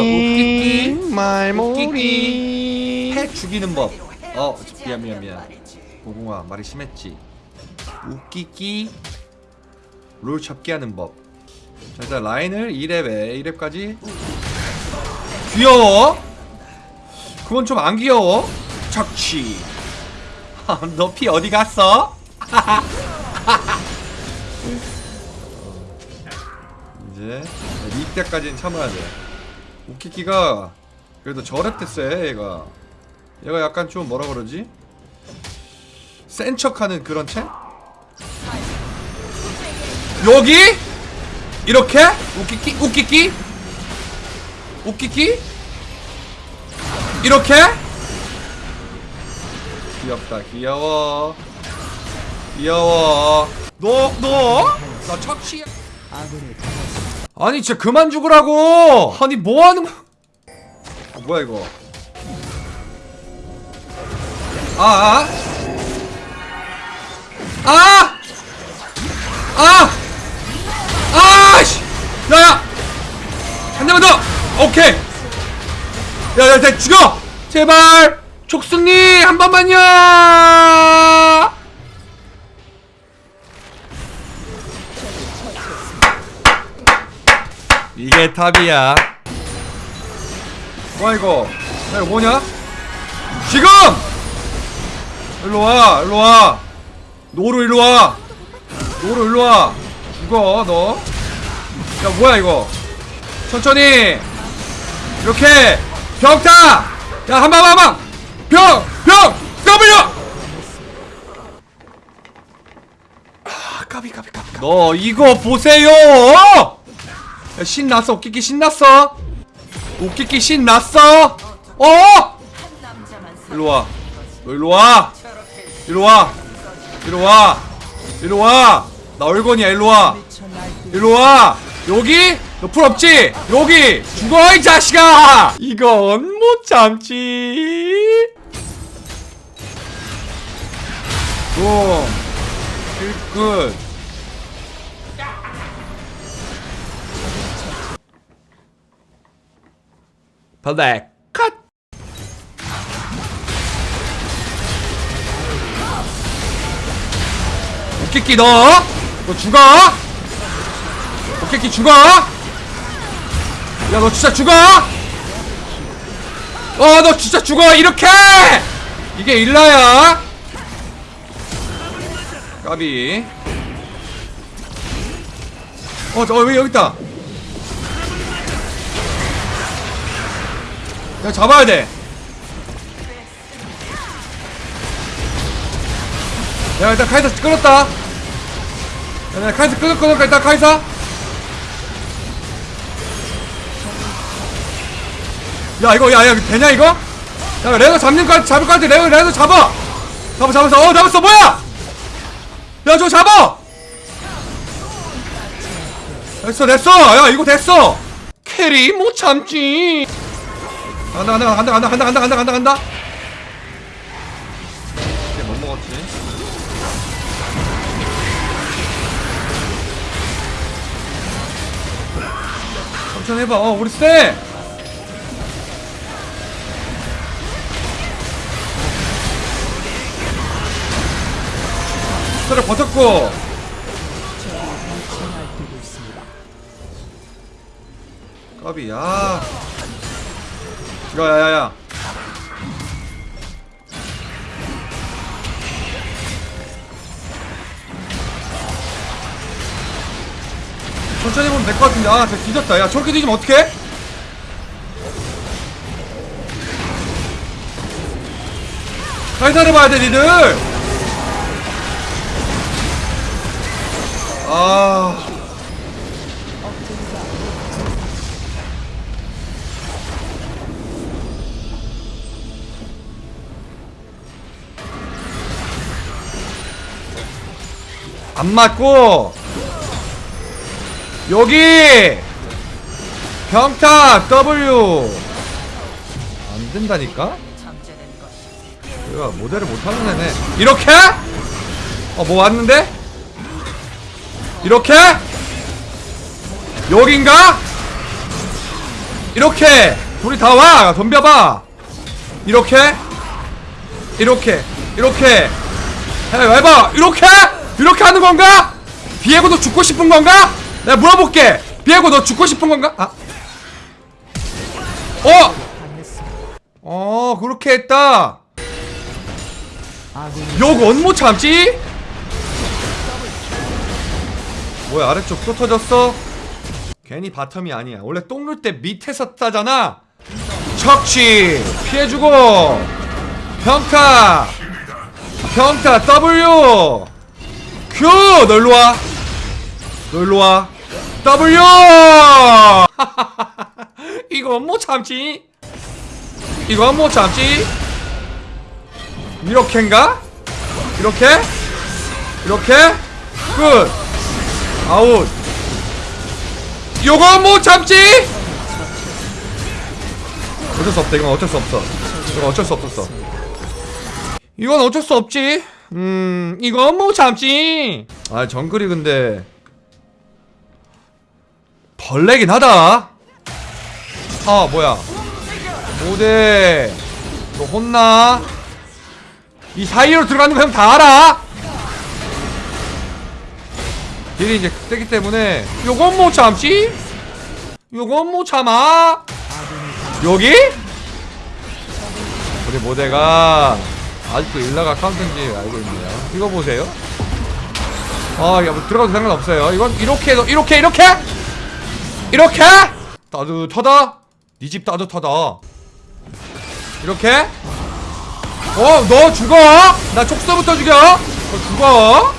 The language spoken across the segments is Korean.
웃기기 말모리 해 죽이는 법. 어 미안 미안 미안. 고궁아 말이 심했지. 웃기기 롤 잡기 하는 법. 자 일단 라인을 2렙에 2렙까지 귀여워. 그건 좀 안 귀여워. 착취. 너 피 어디 갔어? 이제 리때까지는 참아야 돼. 웃기기가 그래도 저랩 세 얘가. 얘가 약간 좀 뭐라 그러지? 센 척하는 그런 체? 여기? 이렇게? 웃기기 웃기기 웃기기 이렇게? 귀엽다 귀여워. 귀여워. 너 너 나 착취야 아니 진짜 그만 죽으라고 아니 뭐하는 거 어, 뭐야 이거 아아 아! 아! 아! 씨! 야야! 한 대만 더! 오케이! 야야 야, 죽여! 제발! 족승님 한 번만요! 이게 탑이야. 뭐야 이거. 야 이거 뭐냐? 지금! 일로와 일로와. 노루 일로와. 노루 일로와. 죽어 너 야 뭐야 이거? 천천히. 이렇게. 벽타! 야 한방 한방. 벽벽 W! 아 까비 까비 까비. 너 이거 보세요 야, 신났어. 웃기기 신났어? 웃기기 신났어? 어? 일로와. 너 일로와. 일로와. 일로와. 일로와. 나 얼건이야. 일로와. 일로와. 여기? 너풀 없지? 여기. 죽어 이 자식아. 이건 못 참지. 좀끝 블랙 컷 오케끼 너! 너 죽어! 오케끼 죽어! 야 너 진짜 죽어! 어 너 진짜 죽어 이렇게! 이게 일라야 까비 어저왜 여기 있다 야 잡아야 돼. 야 일단 카이사 끌었다. 야 내가 카이사 끌었거든 일단 카이사. 야 이거 야야 되냐 이거? 야 레더 잡는 거 잡을 거 같아. 레더 레더 잡아. 잡아 잡았어 어 잡았어. 뭐야? 야 저거 잡아. 됐어 됐어. 야 이거 됐어. 캐리 못 참지 간다 간다 간다 간다 간다 간다 간다 간다. 간다 이게 못 먹었지? 천천히 해봐. 어 우리 쎄 스를 버텼고. 까비 야 야야야야. 천천히 보면 될 것 같은데. 아 진짜 뒤졌다. 야 저렇게 뒤지면 어떡해? 살살해 봐야 돼 니들. 아 안 맞고. 여기. 병타 W. 안 된다니까? 얘가 모델을 못하는 애네. 이렇게? 어 뭐 왔는데? 이렇게? 여긴가? 이렇게. 둘이 다와. 덤벼봐. 이렇게? 이렇게. 이렇게. 해 해봐. 이렇게 이렇게 하는 건가? 비에고 너 죽고 싶은 건가? 내가 물어볼게 비에고 너 죽고 싶은 건가? 아 어! 어 그렇게 했다 요건 못 참지? 뭐야 아래쪽 또 터졌어? 괜히 바텀이 아니야 원래 똥눌때 밑에서 따잖아 척치 피해주고 평타 평타 W Q 너 일로와. W! 이거 못 참지? 이거 못 참지? 이렇게인가? 이렇게? 이렇게? 끝 아웃. 요건 못 참지? 어쩔 수 없다 이건 어쩔 수 없어. 이건 어쩔 수 없었어. 이건 어쩔 수 없지 음 이건 못 참지 아 정글이 근데 벌레긴 하다. 아 뭐야. 5대. 너 혼나? 이 사이로 들어가는 거 형 다 알아? 딜이 이제 세기 때문에 요건 못 참지 요건 못 참아? 여기? 우리 모대가 아직도 일라가 카운트인지 알고 있네요 이거 보세요 아, 야, 뭐 들어가도 상관없어요. 이건 이렇게 해서 이렇게 이렇게 이렇게 따뜻하다. 네 집 따뜻하다. 이렇게 어, 너 죽어. 나 촉서부터 죽여. 너 죽어.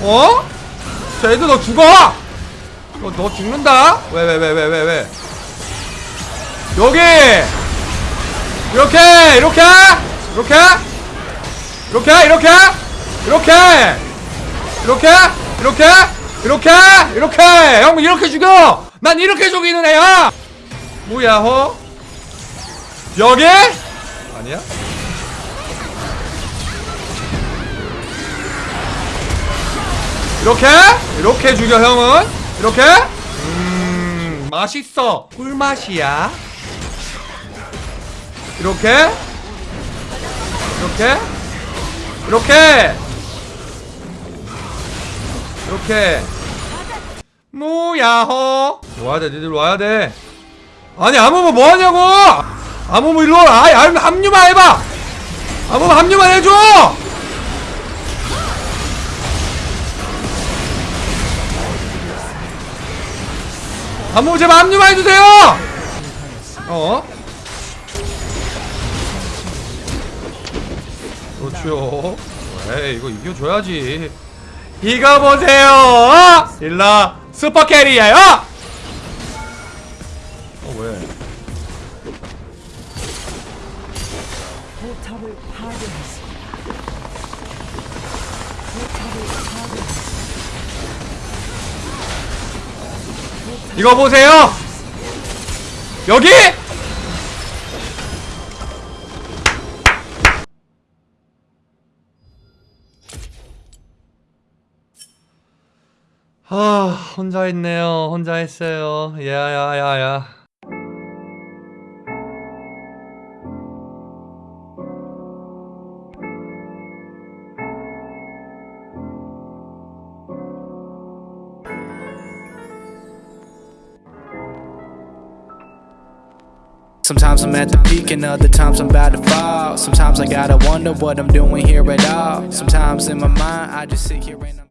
어? 자, 애들 너 죽어. 너, 너 죽는다. 왜, 왜, 왜, 왜, 왜, 왜? 여기 이렇게 이렇게 이렇게? 이렇게? 이렇게? 이렇게? 이렇게? 이렇게? 이렇게? 이렇게? 형 이렇게 죽여! 난 이렇게 죽이는 애야! 뭐야 허 여기? 아니야? 이렇게? 이렇게 죽여 형은? 이렇게? 음 맛있어. 꿀맛이야. 이렇게 이렇게? 이렇게? 이렇게. 뭐야호 와야돼 니들 와야돼. 아니 아무모 뭐하냐고? 아무모 일로 와 아이 아, 합류만 해봐. 아무모 합류만 해줘. 아무모 제발 합류만 해주세요. 어? 그렇죠 에이 이거 이겨줘야지 이거 보세요 일라 어 왜? 포탑을 파괴했습니다. 포탑을 파괴. 이거 보세요 여기 아 혼자 했네요 혼자 했어요 야야야야 Sometimes I'm at the peak and other times I'm about to fall. Sometimes I gotta wonder what I'm doing here at all. Sometimes in my mind I just sit here and I'm